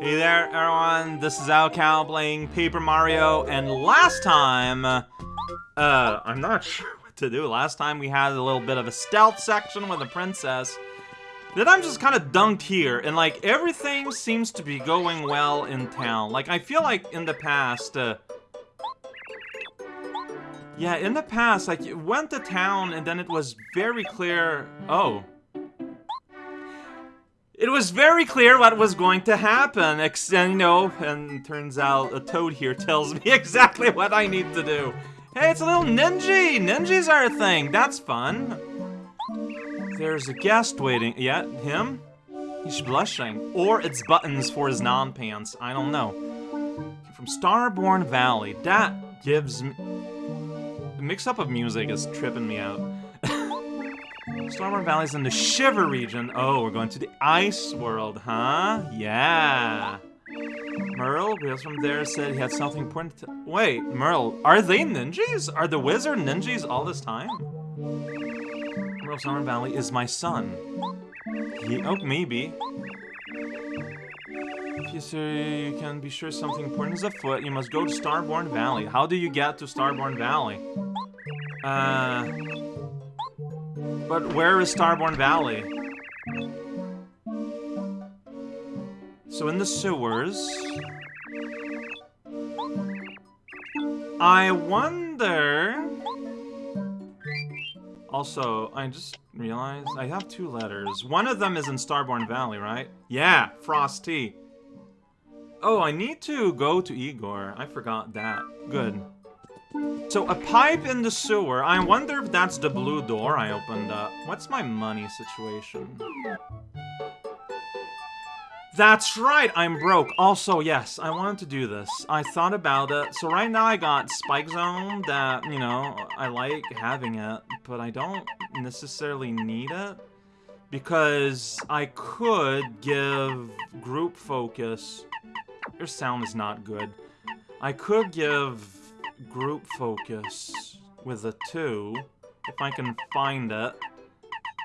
Hey there, everyone. This is raocow playing Paper Mario, and last time, uh, I'm not sure what to do. Last time we had a little bit of a stealth section with the princess. Then I'm just kind of dunked here, and like everything seems to be going well in town. Like I feel like in the past, uh, yeah, in the past, like you went to town and then it was very clear. Oh. It was very clear what was going to happen, you know, and turns out a toad here tells me exactly what I need to do. Hey, it's a little ninja! Ninjas are a thing, that's fun. There's a guest waiting. Yeah, him? He's blushing. Or it's buttons for his non-pants, I don't know. From Starborn Valley, that gives me... The mix-up of music is tripping me out. Starborn Valley's in the Shiver region. Oh, we're going to the Ice World, huh? Yeah. Merle, Wheels from there, said he had something important to... Wait, Merle, are they ninjas? Are the wizard ninjas all this time? Merle Starborn Valley is my son. He, oh, maybe. If you say you can be sure something important is afoot, you must go to Starborn Valley. How do you get to Starborn Valley? Uh... But where is Starborn Valley? So in the sewers... I wonder... Also, I just realized I have two letters. One of them is in Starborn Valley, right? Yeah, Frosty. Oh, I need to go to Igor. I forgot that. Good. So, a pipe in the sewer. I wonder if that's the blue door I opened up. What's my money situation? That's right, I'm broke. Also, yes, I wanted to do this. I thought about it. So right now I got Spike Zone that, you know, I like having it, but I don't necessarily need it. Because I could give group focus. Your sound is not good. I could give group focus with a 2. If I can find it.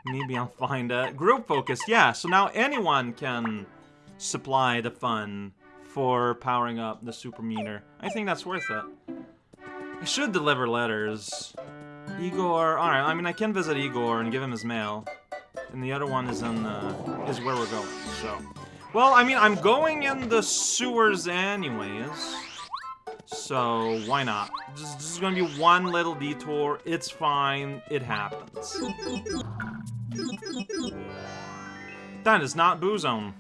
Maybe I'll find it. Group focus, yeah. So now anyone can supply the fun for powering up the super meter. I think that's worth it. I should deliver letters. Igor, alright, I mean I can visit Igor and give him his mail. And the other one is in, the, is where we're going, so. Well, I mean, I'm going in the sewers anyways. So, why not? This, this is gonna be one little detour. It's fine. It happens. That is not Boo Zone.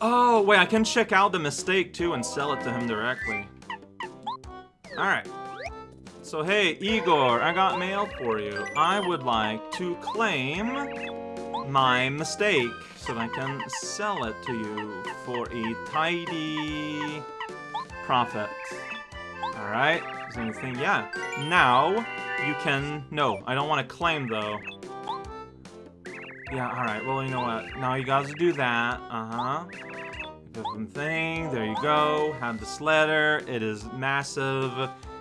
Oh, wait, I can check out the mistake, too, and sell it to him directly. Alright. So, hey, Igor, I got mail for you. I would like to claim my mistake so that I can sell it to you for a tidy profit. Alright, is anything? Yeah. Now, you can... No, I don't want to claim, though. Yeah, alright, well, you know what? Now you guys do that. Uh-huh. Different thing. There you go. Have this letter. It is massive.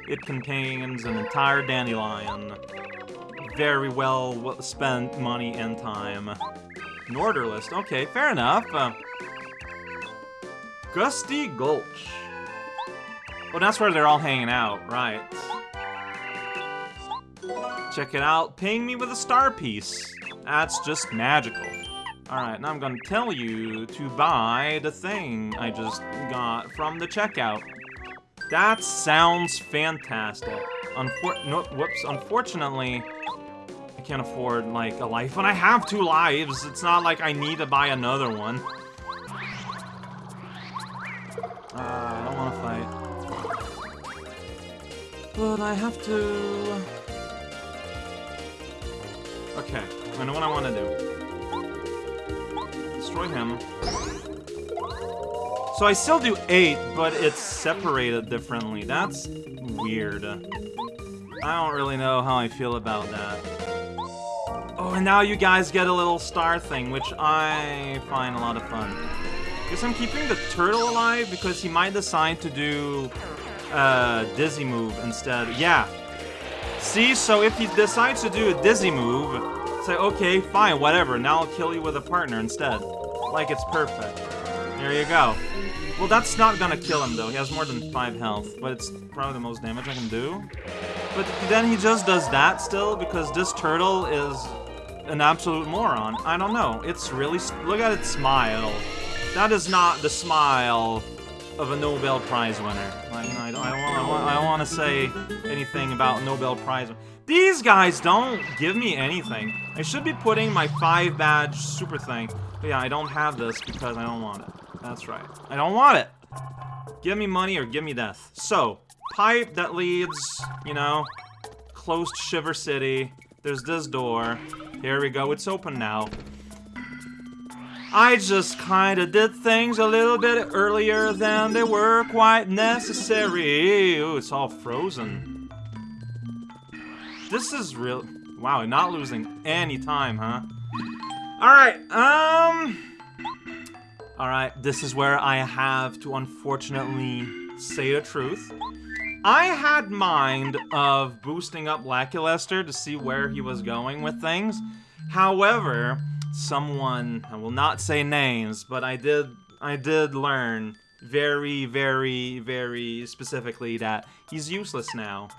It contains an entire dandelion. Very well spent money and time. Norderlist. Okay, fair enough. Uh, Gusty Gulch. Oh, that's where they're all hanging out, right. Check it out. Ping me with a star piece. That's just magical. Alright, now I'm gonna tell you to buy the thing I just got from the checkout. That sounds fantastic. Unfor no, whoops, unfortunately, can't afford, like, a life when I have two lives. It's not like I need to buy another one. Uh, I don't want to fight. But I have to... Okay, I know what I want to do. Destroy him. So I still do 8, but it's separated differently. That's weird. I don't really know how I feel about that. Oh, and now you guys get a little star thing, which I find a lot of fun. Guess I'm keeping the turtle alive because he might decide to do uh, Dizzy Move instead. Yeah. See, so if he decides to do a Dizzy Move, Say, okay, fine, whatever. Now I'll kill you with a partner instead. Like it's perfect. There you go. Well, that's not gonna kill him, though. He has more than 5 health, but it's probably the most damage I can do. But then he just does that still, because this turtle is an absolute moron. I don't know. It's really... Look at its smile. That is not the smile of a Nobel Prize winner. I, I, I, want, I, want, to say anything about Nobel Prize. These guys don't give me anything. I should be putting my five badge super thing. But yeah, I don't have this because I don't want it. That's right. I don't want it. Give me money or give me death. So, pipe that leads, you know, close to Shiver City. There's this door. Here we go. It's open now. I just kinda did things a little bit earlier than they were quite necessary. Ooh, it's all frozen. This is real- Wow, not losing any time, huh? Alright, um... Alright, this is where I have to unfortunately say the truth. I had mind of boosting up Lackluster to see where he was going with things. However, someone, I will not say names, but I did, I did learn very, very, very specifically that he's useless now.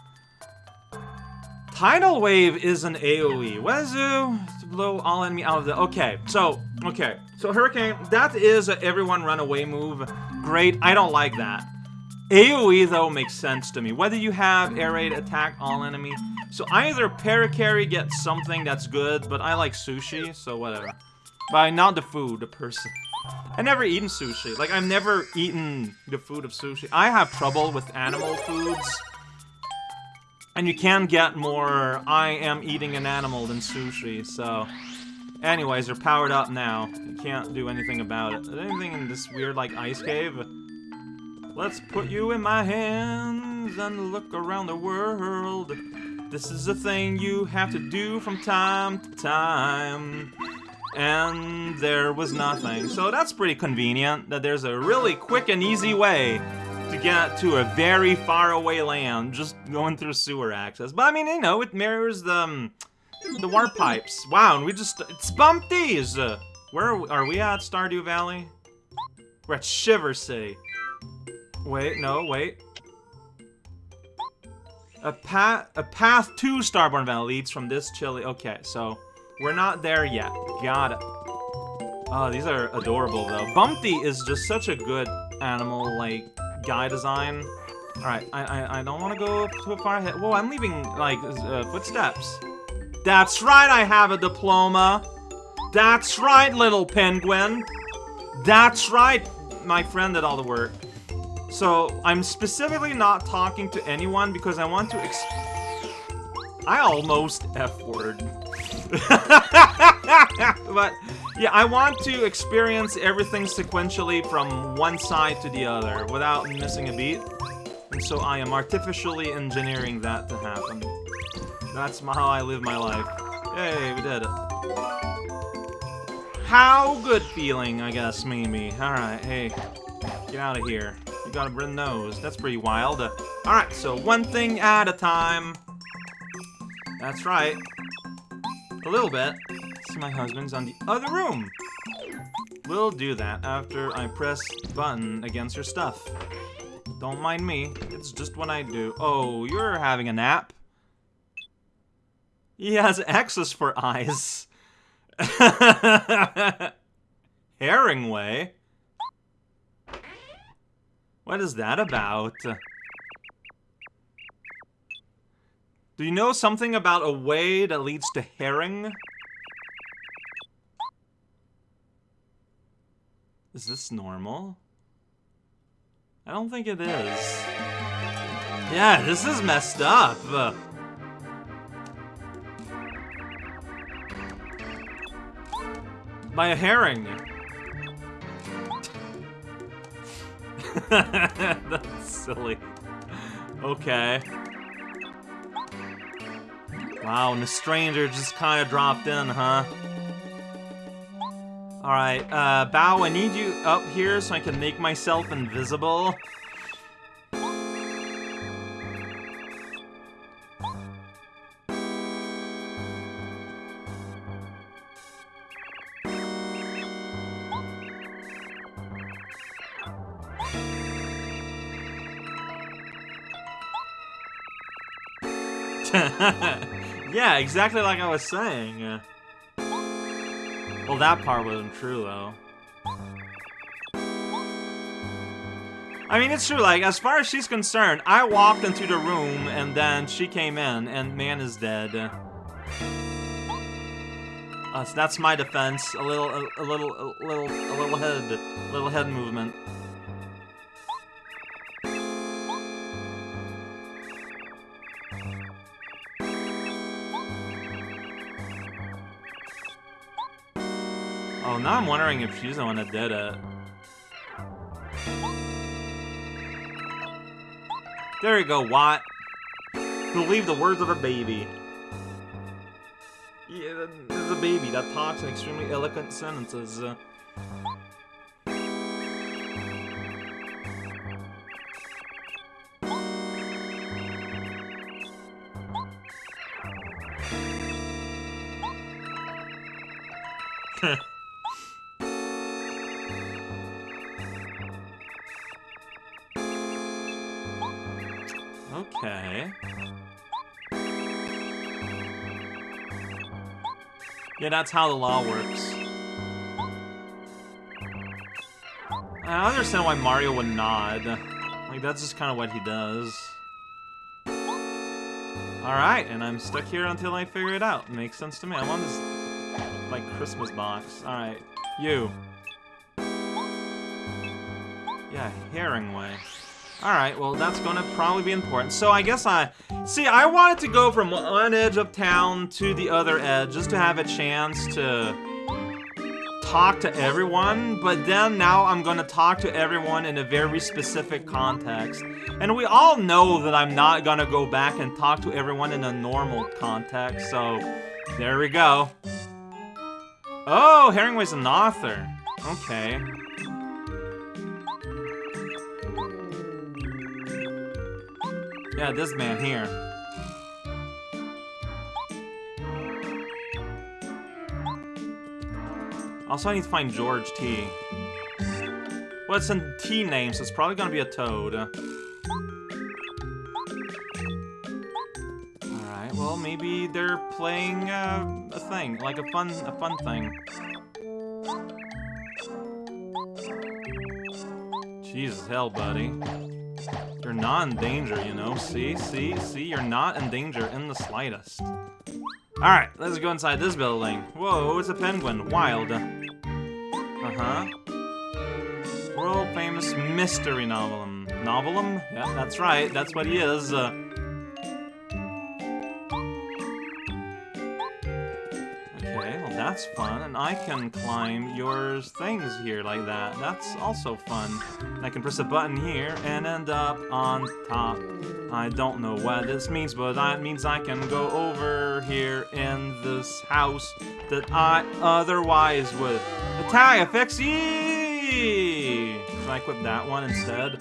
Tidal Wave is an AoE. Wezu to blow all enemy out of the... Okay, so, okay. So Hurricane, that is everyone run away move. Great, I don't like that. AoE, though, makes sense to me. Whether you have air raid attack all enemy, so either Parakarry gets something that's good, but I like sushi, so whatever. But not the food, the person. I never eaten sushi. Like, I've never eaten the food of sushi. I have trouble with animal foods. And you can get more I am eating an animal than sushi, so... Anyways, they're powered up now. You can't do anything about it. Is anything in this weird, like, ice cave? Let's put you in my hands and look around the world. This is a thing you have to do from time to time. And there was nothing. So that's pretty convenient, that there's a really quick and easy way to get to a very far away land, just going through sewer access. But I mean, you know, it mirrors the, um, the warp pipes. Wow, and we just, it's Bumpties! Uh, where are we, are we at, Stardew Valley? We're at Shiver City. Wait, no, wait. A path, a path to Starborn Valley leads from this chilly. Okay, so we're not there yet. Got it. Oh, these are adorable though. Bumpty is just such a good animal, like guy design. All right, I I, I don't want to go too far ahead. Whoa, I'm leaving like uh, footsteps. That's right, I have a diploma. That's right, little penguin. That's right, my friend did all the work. So, I'm specifically not talking to anyone because I want to ex- I almost F-word. but, yeah, I want to experience everything sequentially from one side to the other without missing a beat. And so I am artificially engineering that to happen. That's how I live my life. Hey, we did it. How good feeling, I guess, Mimi. Alright, hey, get out of here got a red nose. That's pretty wild. Uh, Alright, so one thing at a time. That's right. A little bit. See, my husband's on the other room. We'll do that after I press button against your stuff. Don't mind me. It's just what I do. Oh, you're having a nap? He has X's for eyes. Herringway? What is that about? Do you know something about a way that leads to herring? Is this normal? I don't think it is. Yeah, this is messed up. By a herring. That's silly. Okay. Wow, and the stranger just kind of dropped in, huh? Alright, uh, Bow, I need you up here so I can make myself invisible. yeah, exactly like I was saying. Well, that part wasn't true, though. I mean, it's true, like, as far as she's concerned, I walked into the room, and then she came in, and man is dead. Uh, so that's my defense. A little, a, a little, a little, a little head, a little head movement. Oh, now I'm wondering if she's the one that did it. There you go, Watt. Believe the words of a baby. Yeah, there's a baby that talks in extremely eloquent sentences. Yeah, that's how the law works. I understand why Mario would nod. Like, that's just kind of what he does. Alright, and I'm stuck here until I figure it out. Makes sense to me. I want this, like, Christmas box. Alright, you. Yeah, Herringway. Alright, well, that's gonna probably be important. So I guess I... See, I wanted to go from one edge of town to the other edge, just to have a chance to talk to everyone, but then now I'm gonna talk to everyone in a very specific context. And we all know that I'm not gonna go back and talk to everyone in a normal context, so there we go. Oh, Herringway's an author. Okay. Yeah, this man here. Also, I need to find George T. Well, it's in T name, so it's probably gonna be a toad. Alright, well, maybe they're playing uh, a thing, like a fun, a fun thing. Jesus hell, buddy. You're not in danger, you know? See? See? See? You're not in danger in the slightest. Alright, let's go inside this building. Whoa, it's a penguin. Wild. Uh-huh. World famous mystery novelum. Novelum? Yeah, that's right. That's what he is. Uh, that's fun. And I can climb your things here like that. That's also fun. I can press a button here and end up on top. I don't know what this means, but that means I can go over here in this house that I otherwise would. Attack effects, yee! Should I equip that one instead?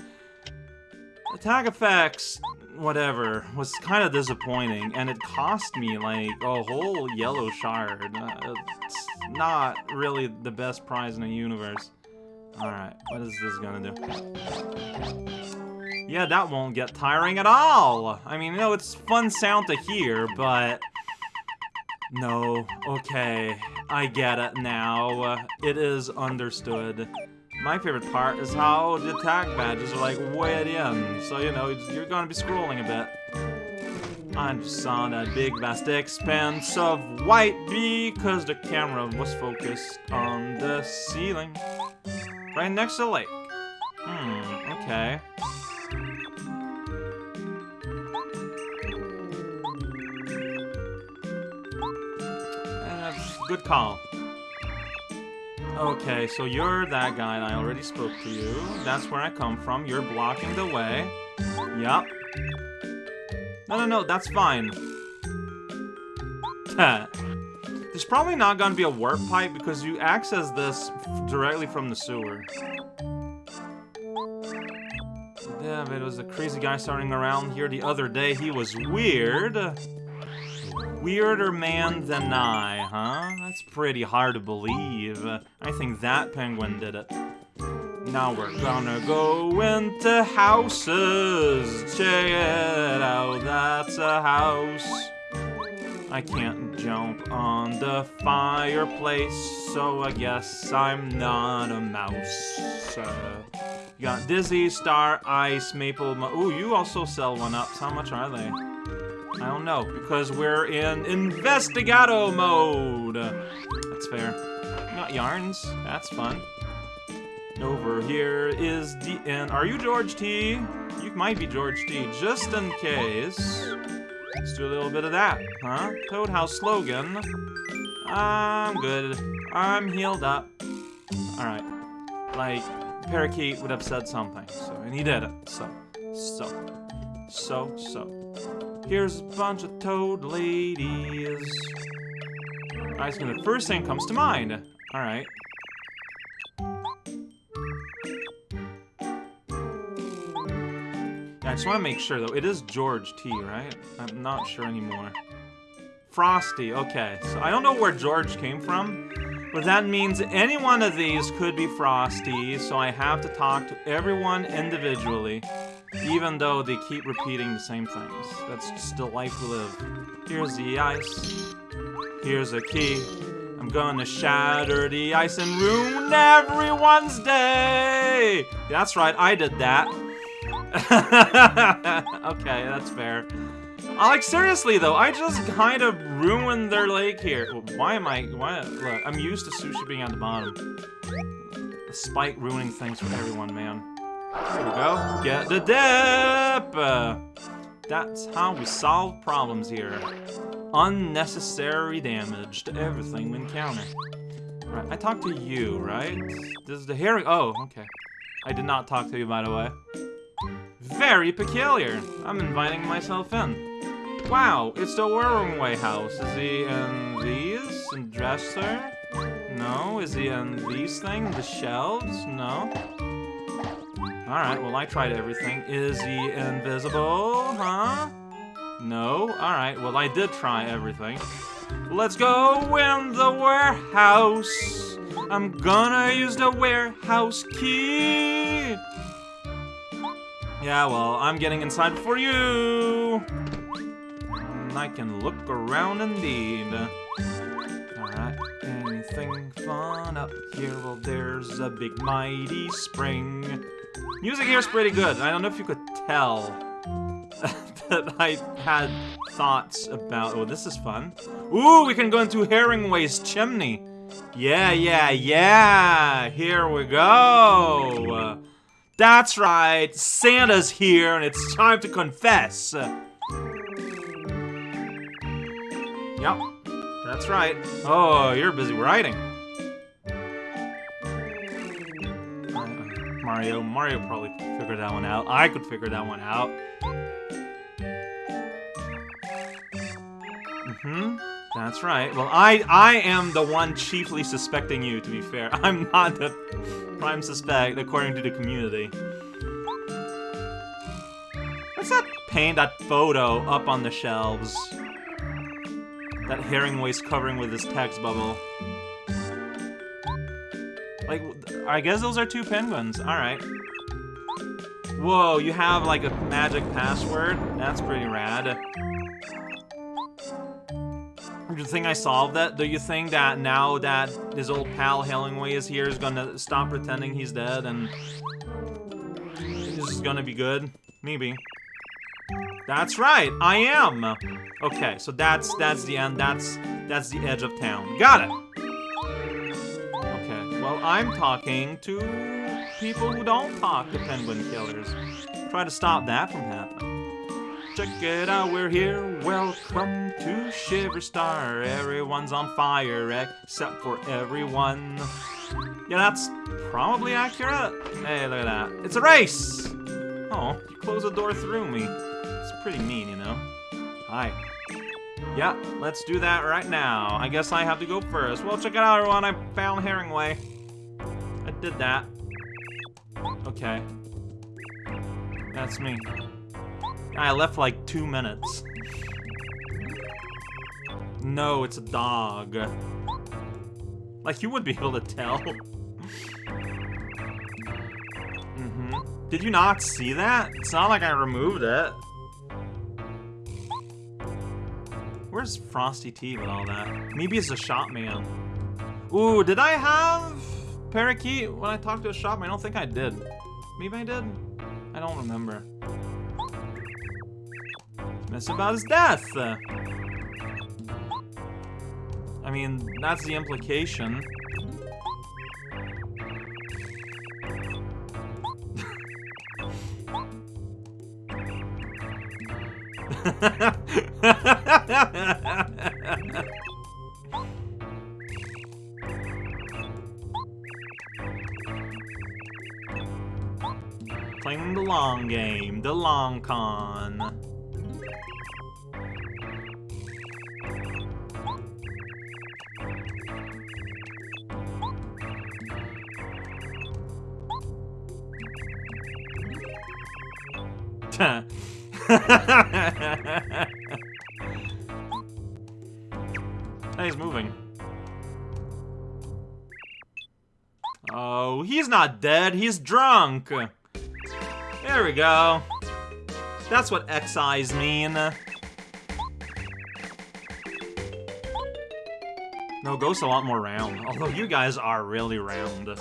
Attack effects, whatever, was kind of disappointing, and it cost me, like, a whole yellow shard. Uh, it's not really the best prize in the universe. Alright, what is this gonna do? Yeah, that won't get tiring at all! I mean, you know, it's fun sound to hear, but... No, okay, I get it now. It is understood. My favorite part is how the attack badges are like way at the end, so you know, you're gonna be scrolling a bit. I'm just saw that big vast expanse of white because the camera was focused on the ceiling. Right next to the lake. Hmm, okay. Good call. Okay, so you're that guy I already spoke to you. That's where I come from. You're blocking the way. Yup. No, no, no, that's fine. There's probably not gonna be a warp pipe because you access this directly from the sewer. But it was a crazy guy starting around here the other day. He was weird. Weirder man than I, huh? That's pretty hard to believe. I think that penguin did it. Now we're gonna go into houses. Check it out, that's a house. I can't jump on the fireplace, so I guess I'm not a mouse. Uh, you got Dizzy, Star, Ice, Maple. Ooh, you also sell one ups. How much are they? I don't know, because we're in Investigado mode. That's fair. Not yarns. That's fun. Over here is the and are you George T? You might be George T. Just in case. Let's do a little bit of that, huh? Toad House slogan. I'm good. I'm healed up. Alright. Like, Parakeet would have said something, so, and he did it. So, so, so, so. Here's a bunch of toad ladies. Alright, so the first thing comes to mind. Alright. Yeah, I just want to make sure, though. It is George T, right? I'm not sure anymore. Frosty, okay. So I don't know where George came from, but that means any one of these could be Frosty, so I have to talk to everyone individually, even though they keep repeating the same things. That's just the life we live. Here's the ice. Here's a key. I'm gonna shatter the ice and ruin everyone's day! That's right, I did that. okay, that's fair. Uh, like, seriously, though, I just kind of ruined their lake here. Why am I... Why? Look, I'm used to sushi being at the bottom. Spike ruining things for everyone, man. Here we go. Get the dip! Uh, that's how we solve problems here. Unnecessary damage to everything we encounter. Right, I talked to you, right? This is the hearing- Oh, okay. I did not talk to you, by the way. Very peculiar. I'm inviting myself in. Wow, it's the Way house. Is he in these? In dresser? No. Is he in these things? The shelves? No. Alright, well I tried everything. Is he invisible? Huh? No? Alright, well I did try everything. Let's go in the warehouse. I'm gonna use the warehouse key. Yeah, well, I'm getting inside before you. And I can look around indeed. Alright, anything fun up here? Well, there's a big mighty spring. Music here is pretty good. I don't know if you could tell that I had thoughts about... Oh, this is fun. Ooh, we can go into Herringway's chimney. Yeah, yeah, yeah. Here we go. That's right, Santa's here and it's time to confess. Yep, that's right. Oh, you're busy writing. Mario, Mario probably figured that one out. I could figure that one out. Mm-hmm. That's right. Well, I I am the one chiefly suspecting you, to be fair. I'm not the prime suspect, according to the community. Let's not paint that photo up on the shelves. That Herringway's covering with his text bubble. Like, I guess those are two penguins. Alright. Whoa, you have, like, a magic password? That's pretty rad. Do you think I solved that? Do you think that now that his old pal Hellingway is here is gonna stop pretending he's dead and this is gonna be good? Maybe. That's right, I am. Okay, so that's that's the end. That's that's the edge of town. Got it. I'm talking to people who don't talk to penguin killers. Try to stop that from happening. Check it out, we're here. Welcome to Shiverstar. Everyone's on fire except for everyone. Yeah, that's probably accurate. Hey, look at that. It's a race! Oh, you closed the door through me. It's pretty mean, you know? Hi. Yeah, let's do that right now. I guess I have to go first. Well, check it out, everyone. I found Herringway. I did that. Okay. That's me. I left like two minutes. No, it's a dog. Like, you would be able to tell. Mhm. Did you not see that? It's not like I removed it. Where's Frosty T with all that? Maybe it's a shop man. Ooh, did I have Parakeet when I talked to a shop? I don't think I did. Maybe I did? I don't remember. It's about his death. I mean, that's the implication. long game, the long con. he's moving. Oh, he's not dead. He's drunk. There we go. That's what X-eyes mean. No, Ghost's a lot more round. Although you guys are really round. uh,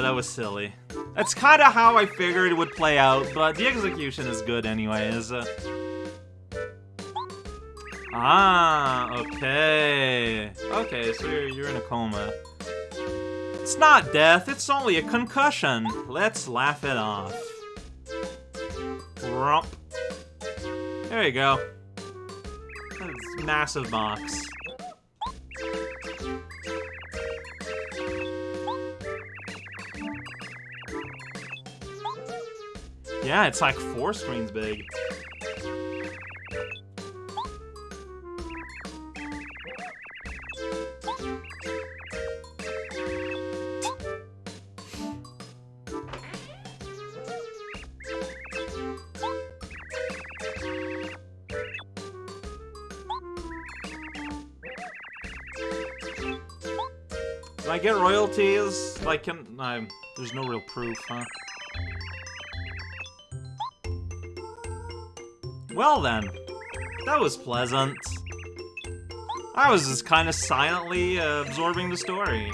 that was silly. That's kind of how I figured it would play out, but the execution is good anyways. Ah, okay. Okay, so you're, you're in a coma. It's not death, it's only a concussion. Let's laugh it off. There you go. That's massive box. Yeah, it's like four screens big. Do I get royalties? Like, can I? There's no real proof, huh? Well then, that was pleasant. I was just kind of silently uh, absorbing the story.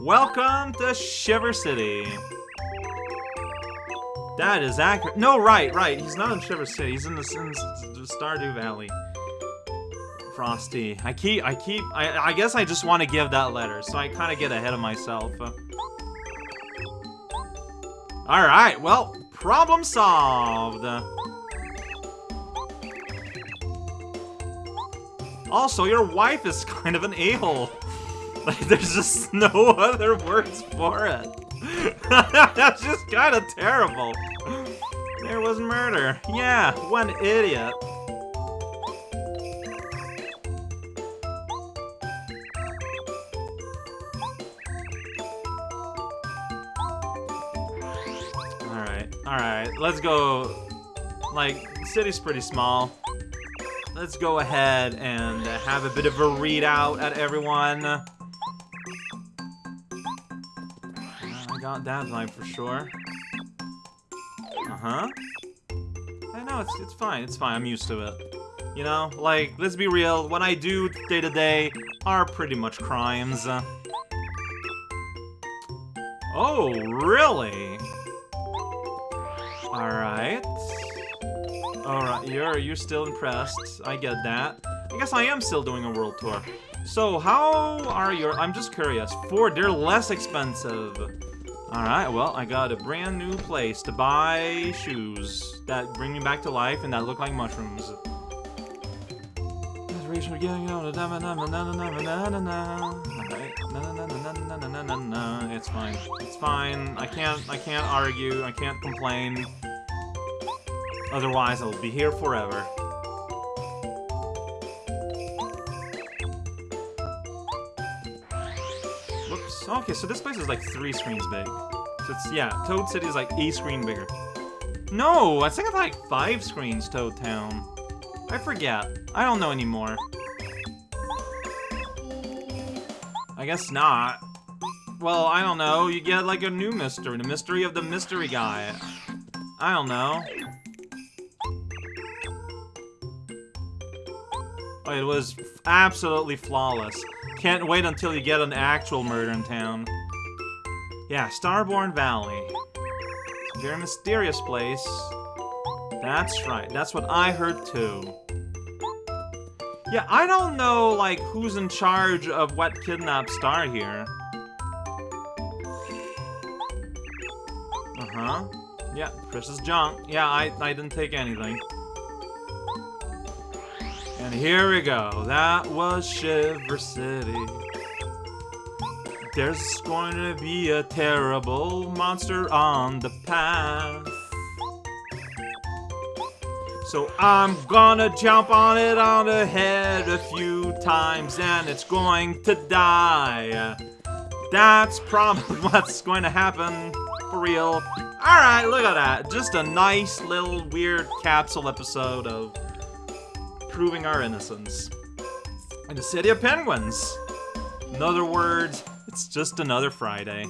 Welcome to Shiver City. That is accurate. No, right, right. He's not in Shiver City. He's in the, in the Stardew Valley. Frosty. I keep, I keep, I, I guess I just want to give that letter, so I kind of get ahead of myself. Alright, well, problem solved. Also, your wife is kind of an a-hole. Like, there's just no other words for it. That's just kind of terrible. There was murder. Yeah, one idiot. Let's go. Like, city's pretty small let's go ahead and have a bit of a readout at everyone. I got that vibe for sure. Uh-huh. I know, it's, it's fine, it's fine, I'm used to it. You know, like, let's be real, what I do day-to-day -day are pretty much crimes. Oh, really? Alright. Alright, you're you're still impressed. I get that. I guess I am still doing a world tour. So, how are your... I'm just curious. Ford, they're less expensive. Alright, well, I got a brand new place to buy shoes that bring me back to life and that look like mushrooms. It's fine. It's fine. I can't I can't argue. I can't complain. Otherwise, I will be here forever. Whoops. Okay, so this place is like three screens big. So it's, yeah, Toad City is like a screen bigger. No, I think it's like five screens, Toad Town. I forget. I don't know anymore. I guess not. Well, I don't know. You get like a new mystery. The mystery of the mystery guy. I don't know. It was absolutely flawless. Can't wait until you get an actual murder in town. Yeah, Starborn Valley. Very mysterious place. That's right. That's what I heard too. Yeah, I don't know, like, who's in charge of what kidnapped Star here. Uh-huh. Yeah, precious junk. Yeah, I, I didn't take anything. And here we go. That was Shiver City. There's going to be a terrible monster on the path. So I'm gonna jump on it on the head a few times and it's going to die. That's probably what's going to happen for real. Alright, look at that. Just a nice little weird capsule episode of proving our innocence. In the City of Penguins. In other words, it's just another Friday.